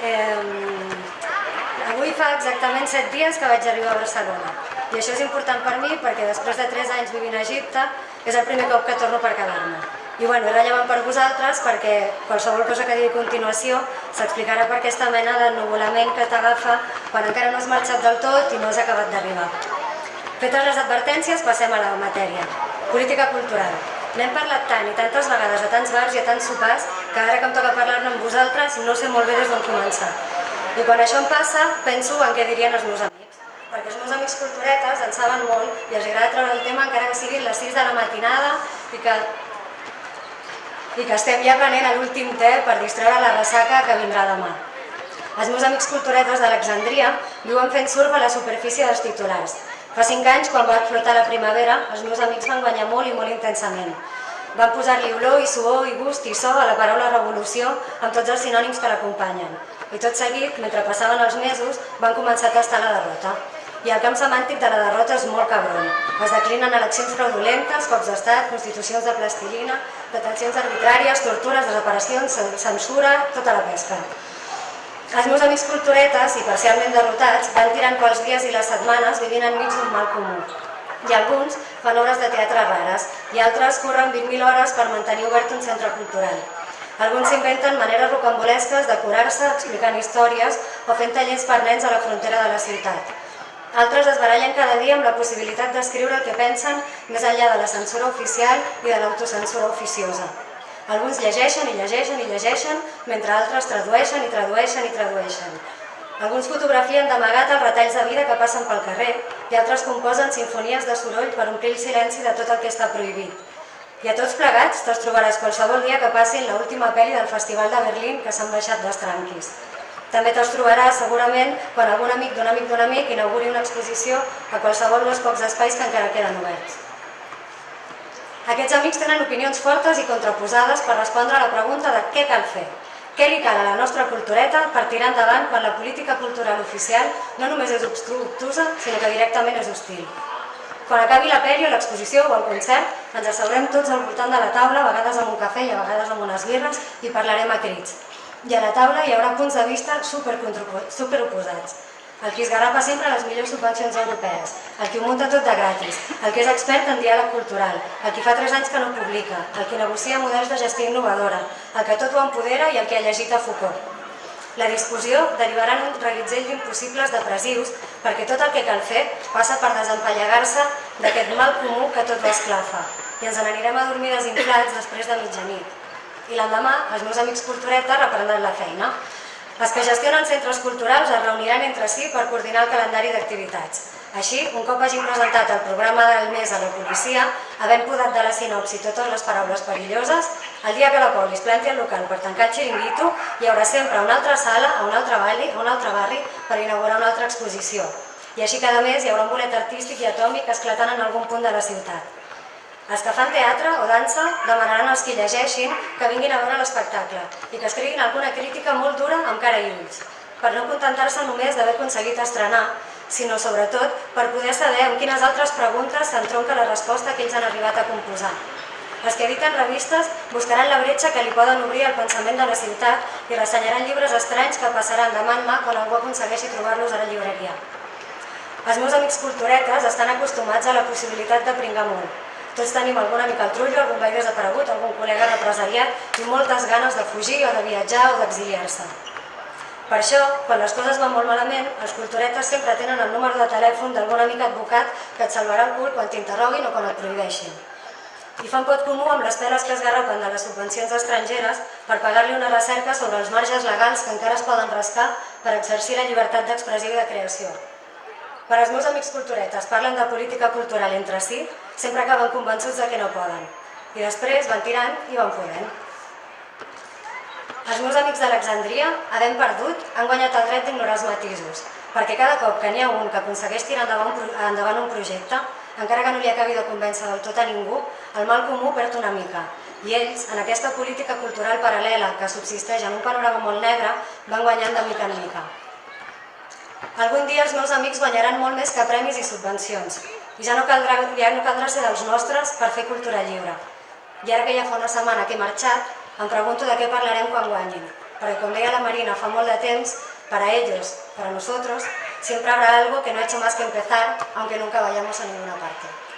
Eh, avui fa exactament 7 dies que vaig arribar a Barcelona i això és important per mi perquè després de 3 anys vivint a Egipte és el primer cop que torno per quedar-me. I bueno, és rellevant per vosaltres perquè qualsevol cosa que digui a continuació s'explicarà per aquesta mena d'ennuvolament que t'agafa quan encara no has marxat del tot i no has acabat d'arribar. Fetes les advertències, passem a la matèria. Política cultural. N'hem parlat tant i tantes vegades a tants bars i a tants sopars que ara que em toca parlar-ne amb vosaltres no sé molt bé des d'on començar. I quan això em passa, penso en què dirien els meus amics. Perquè els meus amics culturetes en saben molt i els agrada treure el tema encara que siguin les 6 de la matinada i que, i que estem ja prenent l'últim té per distreure la ressaca que vindrà demà. Els meus amics culturetes d'Alexandria viuen fent surf a la superfície dels titulars Fa cinc anys, quan va flotar la primavera, els meus amics van guanyar molt i molt intensament. Van posar-li olor i suor i gust i so a la paraula revolució amb tots els sinònims que l'acompanyen. I tot seguit, mentre passaven els mesos, van començar a tastar la derrota. I el camp semàntic de la derrota és molt cabron. Es declinen eleccions fraudulentes, cops d'estat, constitucions de plastilina, detencions arbitràries, tortures, desaparicions, censura, tota la pesca. Els meus amics culturetes, i parcialment derrotats, van tirant pels dies i les setmanes vivint enmig d'un mal comú. I alguns fan obres de teatre rares, i altres corren 20.000 hores per mantenir obert un centre cultural. Alguns s'inventen maneres rocambolesques de curar-se explicant històries o fent tallers per nens a la frontera de la ciutat. Altres es barallen cada dia amb la possibilitat d'escriure el que pensen més enllà de la censura oficial i de l'autocensura oficiosa. Alguns llegeixen i llegeixen i llegeixen, mentre altres tradueixen i tradueixen i tradueixen. Alguns fotografien d'amagat els retalls de vida que passen pel carrer i altres composen sinfonies de soroll per omplir el silenci de tot el que està prohibit. I a tots plegats te'ls trobaràs qualsevol dia que passin l'última pel·li del Festival de Berlín que s'han baixat dels tranquis. També te'ls trobaràs segurament quan algun amic d'un amic d'un amic inauguri una exposició a qualsevol dels pocs espais que encara queden oberts. Aquests amics tenen opinions fortes i contraposades per respondre a la pregunta de què cal fer. Què li cal a la nostra cultureta per tirar endavant quan la política cultural oficial no només és obstructuosa, sinó que directament és hostil. Quan acabi la pèrio, l'exposició o el concert, ens asseurem tots al voltant de la taula, a vegades amb un cafè i a vegades amb unes birres, i parlarem a crits. I a la taula hi haurà punts de vista superoposats. Super el qui esgarrapa sempre les millors subvencions europees, el qui ho munta tot de gratis, el que és expert en diàleg cultural, el qui fa 3 anys que no publica, el qui negocia models de gestió innovadora, el que tot ho empodera i el que ha llegit a Foucault. La discussió derivarà en un reguitzell d'impossibles depressius perquè tot el que cal fer passa per desempallegar-se d'aquest mal comú que tot ho esclafa i ens n'anirem a dormir desinflats després de mitjanit. I l'endemà els meus amics culturetes reprendran la feina els que gestionen centres culturals es reuniran entre si per coordinar el calendari d'activitats. Així, un cop hagin presentat el programa del mes a la policia, havent podat de la sinopsi totes les paraules perilloses, el dia que la polis planti el local per tancar el xiringuito, hi haurà sempre una altra sala, a un altre barri, a un altre barri per inaugurar una altra exposició. I així cada mes hi haurà un bolet artístic i atòmic esclatant en algun punt de la ciutat. Els que fan teatre o dansa demanaran als qui llegeixin que vinguin a veure l'espectacle i que escriguin alguna crítica molt dura amb cara i ulls, per no contentar-se només d'haver aconseguit estrenar, sinó sobretot per poder saber amb quines altres preguntes s'entronca la resposta que ells han arribat a composar. Els que editen revistes buscaran la bretxa que li poden obrir al pensament de la ciutat i ressenyaran llibres estranys que passaran de mà en mà quan algú aconsegueixi trobar-los a la llibreria. Els meus amics culturetes estan acostumats a la possibilitat de pringar molt, tots tenim algun amic al trullo, algun veí desaparegut, algun col·lega represaliat i moltes ganes de fugir o de viatjar o d'exiliar-se. Per això, quan les coses van molt malament, els culturetes sempre tenen el número de telèfon d'algun amic advocat que et salvarà el cul quan t'interroguin o quan et prohibeixin. I fan pot comú amb les peles que es garrapen de les subvencions estrangeres per pagar-li una recerca sobre els marges legals que encara es poden rascar per exercir la llibertat d'expressió i de creació. Quan els meus amics culturetes parlen de política cultural entre si, sempre acaben convençuts de que no poden. I després van tirant i van podent. Els meus amics d'Alexandria, havent perdut, han guanyat el dret d'ignorar els matisos, perquè cada cop que n'hi ha un que aconsegueix tirar endavant, endavant un projecte, encara que no li acabi de convèncer del tot a ningú, el mal comú perd una mica. I ells, en aquesta política cultural paral·lela que subsisteix en un panorama molt negre, van guanyant de mica en mica. Algun dia els meus amics guanyaran molt més que premis i subvencions i ja no caldrà, ja no caldrà ser dels nostres per fer cultura lliure. I ara que ja fa una setmana que he marxat, em pregunto de què parlarem quan guanyin. Porque como deia la Marina fa molt de temps, para ellos, para nosotros, siempre habrá algo que no ha hecho más que empezar, aunque nunca vayamos a ninguna parte.